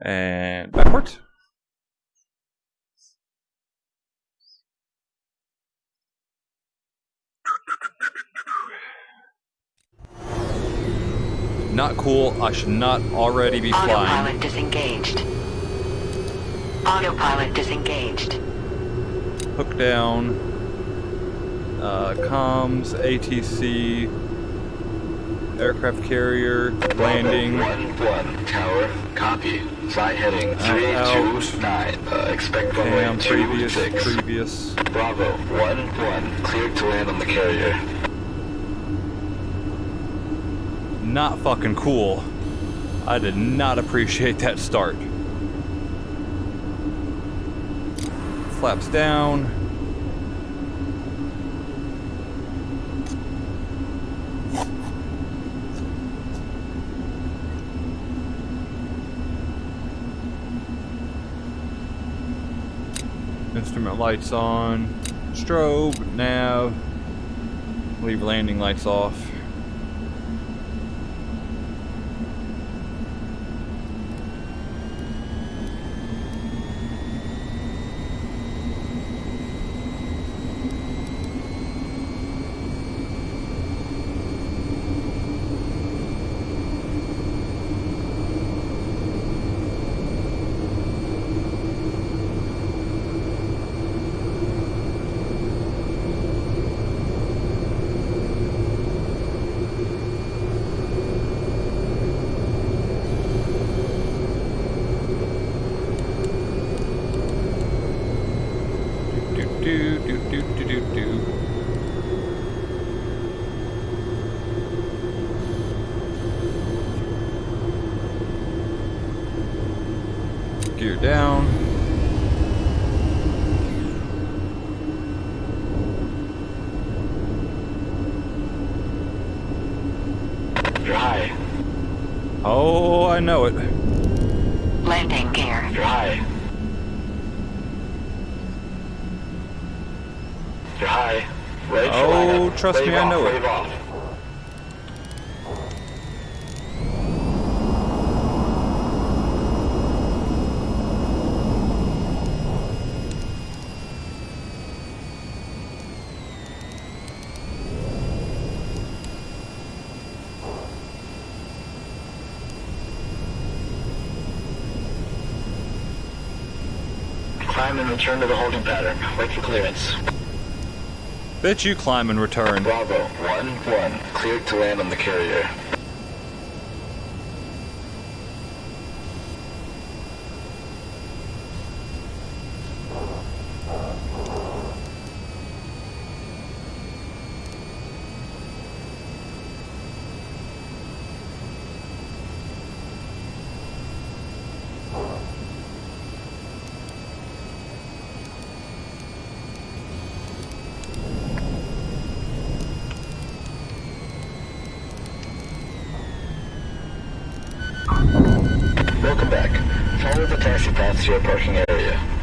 And backwards. Not cool. I should not already be flying. Autopilot disengaged. Autopilot disengaged. Hook down. Uh, comms, ATC, aircraft carrier, landing. One one tower. Copy. Fly heading two nine. Uh, expect runway previous, previous. Bravo. One one. Cleared to land on the carrier. Not fucking cool. I did not appreciate that start. Flaps down. Instrument lights on. Strobe, nav. Leave landing lights off. Do do do do do do. Gear down. You're. Oh, I know it. Landing gear. You're You're high. Oh, trust Wave me, I off, know it. Off. Climb and return to the holding pattern. Wait for clearance. Bet you climb and return. Bravo, 1-1. Cleared to land on the carrier. Welcome back. Follow the taxi path to your parking area.